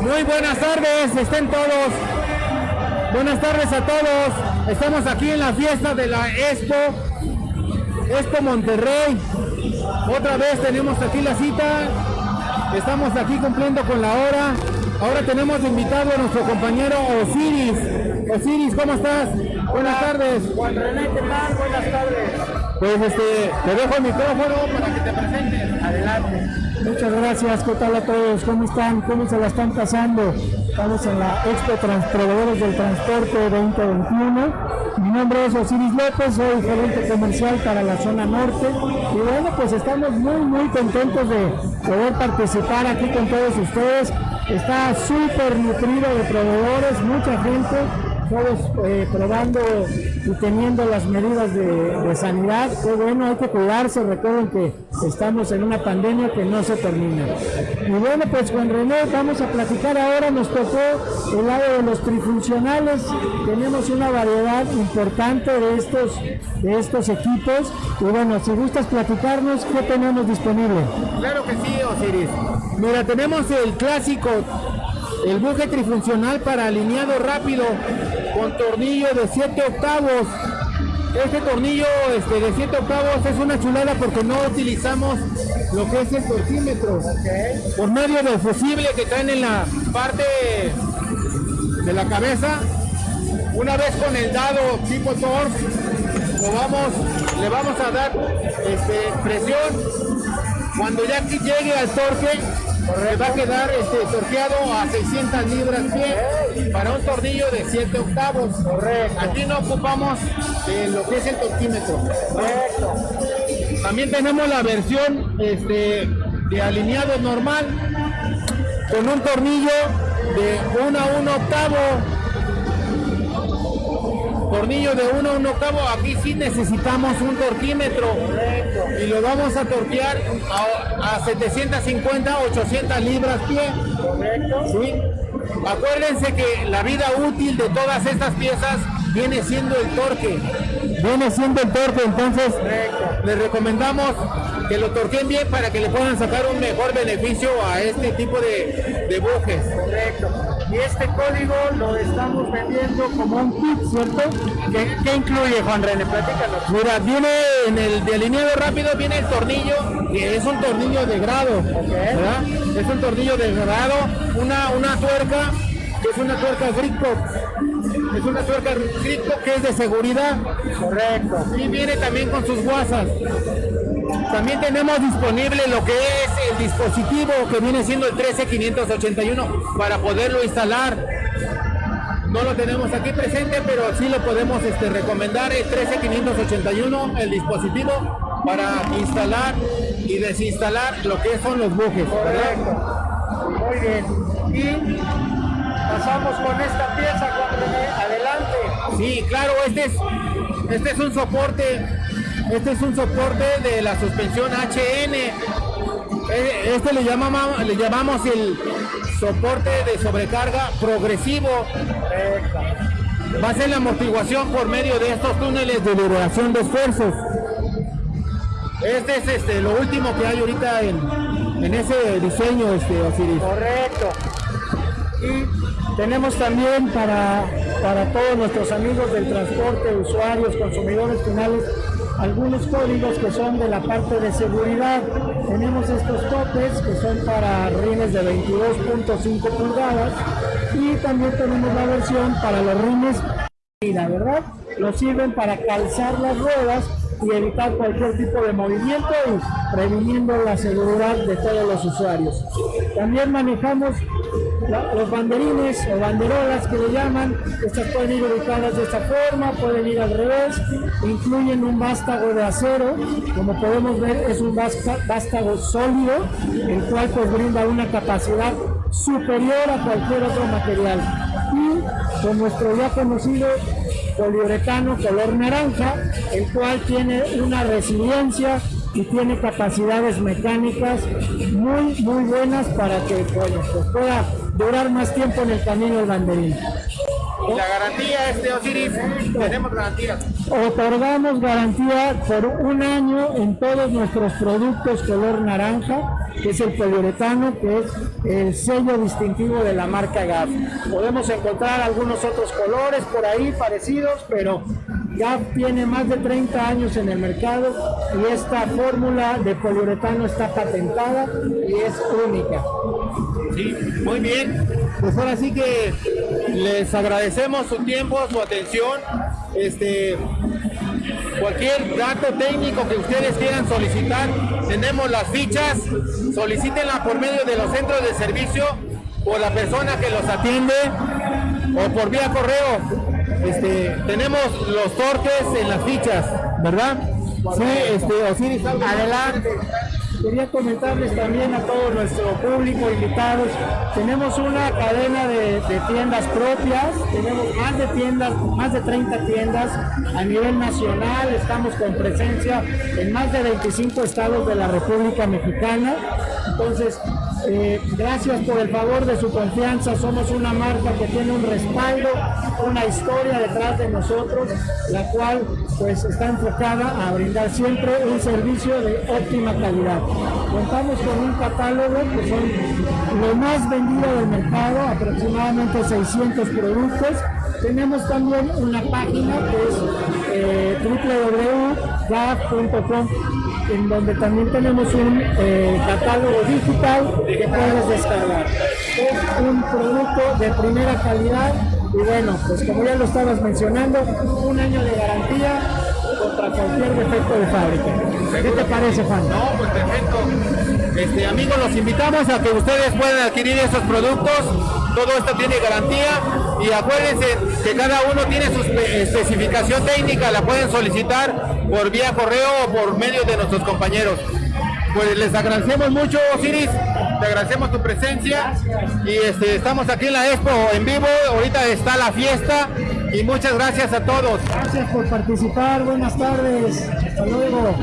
Muy buenas tardes, estén todos. Buenas tardes a todos. Estamos aquí en la fiesta de la Expo, Expo Monterrey. Otra vez tenemos aquí la cita. Estamos aquí cumpliendo con la hora. Ahora tenemos invitado a nuestro compañero Osiris. Osiris, ¿cómo estás? Buenas tardes. Juan René, ¿qué tal? Buenas tardes. Pues este, te dejo el micrófono para que te presentes. Adelante. Muchas gracias, ¿qué tal a todos? ¿Cómo están? ¿Cómo se la están pasando? Estamos en la Expo Transproveedores del Transporte 2021. Mi nombre es Osiris López, soy gerente comercial para la zona norte. Y bueno, pues estamos muy, muy contentos de poder participar aquí con todos ustedes. Está súper nutrido de proveedores, mucha gente todos eh, probando y teniendo las medidas de, sanidad. Qué bueno, hay que cuidarse. Recuerden que estamos en una pandemia que no se termina. Y bueno, pues con René vamos a platicar ahora. Nos tocó el lado de los trifuncionales. Tenemos una variedad importante de estos, de estos equipos. Y bueno, si gustas platicarnos, ¿qué tenemos disponible? Claro que sí, Osiris. Mira, tenemos el clásico el buje trifuncional para alineado rápido con tornillo de 7 octavos. Este tornillo este, de 7 octavos es una chulada porque no utilizamos lo que es el torquímetro. Por medio del fusible que traen en la parte de la cabeza, una vez con el dado tipo torque, vamos, le vamos a dar este, presión. Cuando ya llegue al torque, va a quedar este, torqueado a 600 libras pie para un tornillo de 7 octavos. Correcto. Aquí no ocupamos eh, lo que es el torquímetro. Correcto. También tenemos la versión este, de alineado normal con un tornillo de 1 a 1 octavo tornillo de 1 a 1 octavo, aquí sí necesitamos un torquímetro y lo vamos a torquear a, a 750, 800 libras pie. ¿Sí? Acuérdense que la vida útil de todas estas piezas viene siendo el torque. Viene siendo el torque, entonces les recomendamos que lo torquen bien para que le puedan sacar un mejor beneficio a este tipo de, de bujes. Correcto. Y este código lo estamos vendiendo como un kit, ¿cierto? ¿Qué, qué incluye, Juan René? Platícanos. Mira, viene en el de alineado rápido, viene el tornillo, que es un tornillo de grado, ¿verdad? Es un tornillo de grado, una, una tuerca, que es una tuerca Gripco. Es una tuerca Gripco que es de seguridad. Correcto. Y viene también con sus guasas. También tenemos disponible lo que es el dispositivo que viene siendo el 13581 para poderlo instalar. No lo tenemos aquí presente, pero sí lo podemos este, recomendar el 13581, el dispositivo para instalar y desinstalar lo que son los bujes. Muy bien. Y pasamos con esta pieza. Adelante. Sí, claro, este es, este es un soporte este es un soporte de la suspensión HN. Este le llamamos, le llamamos el soporte de sobrecarga progresivo. Va a ser la amortiguación por medio de estos túneles de liberación de esfuerzos. Este es este, lo último que hay ahorita en, en ese diseño, este, Osiris. Correcto. Y tenemos también para, para todos nuestros amigos del transporte, usuarios, consumidores finales, algunos códigos que son de la parte de seguridad. Tenemos estos topes que son para rines de 22.5 pulgadas y también tenemos la versión para los rines ¿verdad? Nos sirven para calzar las ruedas y evitar cualquier tipo de movimiento y previniendo la seguridad de todos los usuarios. También manejamos los banderines o banderolas que le llaman, estas pueden ir ubicadas de esta forma, pueden ir al revés, incluyen un vástago de acero, como podemos ver es un vástago sólido, el cual pues brinda una capacidad superior a cualquier otro material. Y con nuestro ya conocido poliuretano color naranja, el cual tiene una resiliencia y tiene capacidades mecánicas muy muy buenas para que pues pueda durar más tiempo en el camino del banderín. Y la garantía, este Osiris, tenemos garantía. Otorgamos garantía por un año en todos nuestros productos color naranja, que es el poliuretano, que es el sello distintivo de la marca GAF. Podemos encontrar algunos otros colores por ahí parecidos, pero GAF tiene más de 30 años en el mercado y esta fórmula de poliuretano está patentada y es única. Sí, muy bien. Pues ahora sí que les agradecemos su tiempo, su atención. Este, cualquier dato técnico que ustedes quieran solicitar, tenemos las fichas, solicítenla por medio de los centros de servicio, por la persona que los atiende o por vía correo. Este, tenemos los torques en las fichas, ¿verdad? Sí, este, Osiris, Adelante. Quería comentarles también a todo nuestro público, invitados, tenemos una cadena de, de, tiendas propias, tenemos más de tiendas, más de 30 tiendas a nivel nacional, estamos con presencia en más de 25 estados de la República Mexicana. Entonces, eh, gracias por el favor de su confianza. Somos una marca que tiene un respaldo, una historia detrás de nosotros, la cual pues está enfocada a brindar siempre un servicio de óptima calidad. Contamos con un catálogo que son lo más vendido del mercado, aproximadamente 600 productos. Tenemos también una página que es eh, en donde también tenemos un eh, catálogo digital que puedes descargar. Es un producto de primera calidad y bueno, pues como ya lo estabas mencionando, un año de garantía contra cualquier defecto de fábrica. ¿Qué te parece, Juan? No, pues perfecto. Este, amigos, los invitamos a que ustedes puedan adquirir esos productos. Todo esto tiene garantía y acuérdense que cada uno tiene su especificación técnica, la pueden solicitar por vía correo o por medio de nuestros compañeros. Pues les agradecemos mucho, Osiris, te agradecemos tu presencia y este, estamos aquí en la Expo en vivo, ahorita está la fiesta y muchas gracias a todos. Gracias por participar, buenas tardes, hasta luego.